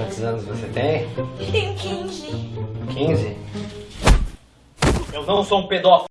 Quantos anos você tem? Tenho 15. 15? Eu não sou um pedófilo.